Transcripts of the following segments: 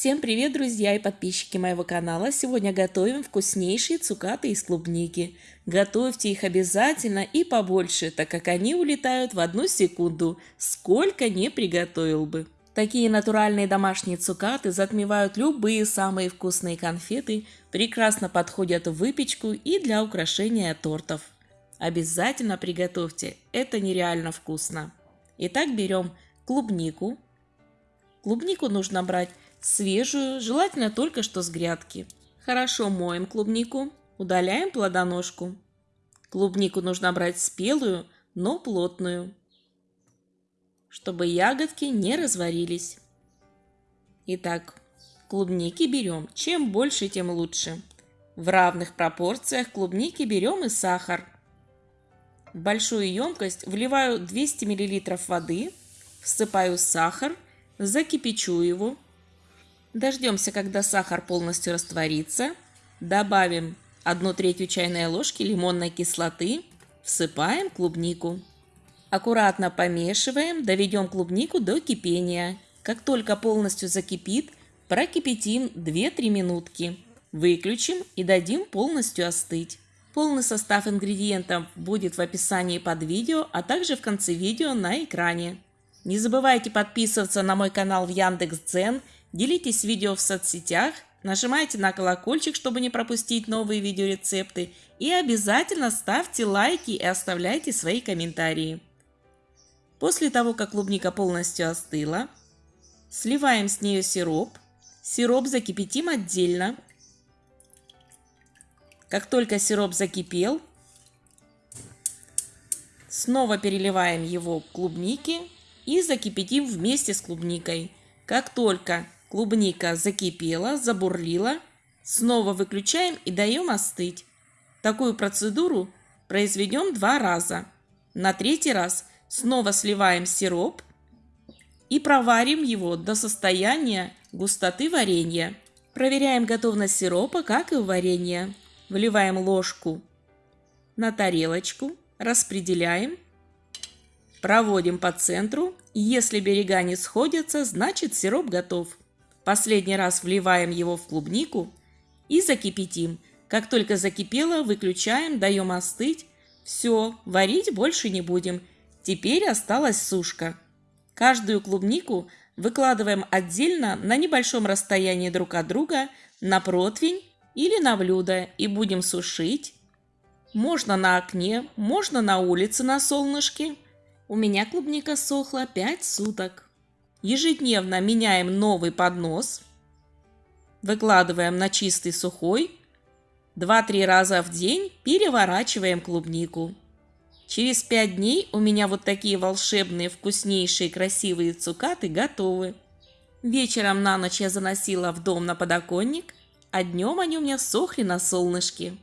Всем привет, друзья и подписчики моего канала! Сегодня готовим вкуснейшие цукаты из клубники. Готовьте их обязательно и побольше, так как они улетают в одну секунду, сколько не приготовил бы. Такие натуральные домашние цукаты затмевают любые самые вкусные конфеты, прекрасно подходят в выпечку и для украшения тортов. Обязательно приготовьте, это нереально вкусно. Итак, берем клубнику. Клубнику нужно брать свежую, желательно только что с грядки. Хорошо моем клубнику, удаляем плодоножку. Клубнику нужно брать спелую, но плотную, чтобы ягодки не разварились. Итак, клубники берем. Чем больше, тем лучше. В равных пропорциях клубники берем и сахар. В большую емкость вливаю 200 мл воды, всыпаю сахар, закипячу его, Дождемся, когда сахар полностью растворится. Добавим 1 третью чайной ложки лимонной кислоты. Всыпаем клубнику. Аккуратно помешиваем, доведем клубнику до кипения. Как только полностью закипит, прокипятим 2-3 минутки. Выключим и дадим полностью остыть. Полный состав ингредиентов будет в описании под видео, а также в конце видео на экране. Не забывайте подписываться на мой канал в Яндекс.Дзен Делитесь видео в соцсетях, нажимайте на колокольчик, чтобы не пропустить новые видеорецепты и обязательно ставьте лайки и оставляйте свои комментарии. После того, как клубника полностью остыла, сливаем с нее сироп. Сироп закипятим отдельно. Как только сироп закипел, снова переливаем его к клубнике и закипятим вместе с клубникой. Как только Клубника закипела, забурлила. Снова выключаем и даем остыть. Такую процедуру произведем два раза. На третий раз снова сливаем сироп и проварим его до состояния густоты варенья. Проверяем готовность сиропа, как и у варенья. Вливаем ложку на тарелочку, распределяем, проводим по центру. Если берега не сходятся, значит сироп готов. Последний раз вливаем его в клубнику и закипятим. Как только закипело, выключаем, даем остыть. Все, варить больше не будем. Теперь осталась сушка. Каждую клубнику выкладываем отдельно на небольшом расстоянии друг от друга на противень или на блюдо и будем сушить. Можно на окне, можно на улице на солнышке. У меня клубника сохла 5 суток. Ежедневно меняем новый поднос. Выкладываем на чистый сухой. 2-3 раза в день переворачиваем клубнику. Через 5 дней у меня вот такие волшебные, вкуснейшие, красивые цукаты готовы. Вечером на ночь я заносила в дом на подоконник, а днем они у меня сохли на солнышке.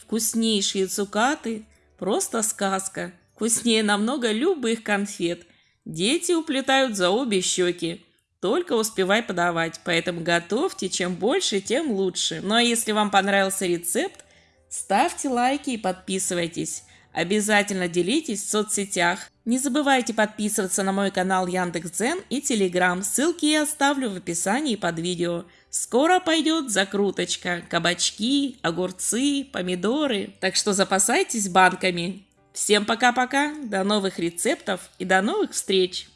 Вкуснейшие цукаты – просто сказка. Вкуснее намного любых конфет – Дети уплетают за обе щеки. Только успевай подавать, поэтому готовьте, чем больше, тем лучше. Ну а если вам понравился рецепт, ставьте лайки и подписывайтесь. Обязательно делитесь в соцсетях. Не забывайте подписываться на мой канал Яндекс.Дзен и Телеграм. Ссылки я оставлю в описании под видео. Скоро пойдет закруточка. Кабачки, огурцы, помидоры. Так что запасайтесь банками. Всем пока-пока, до новых рецептов и до новых встреч!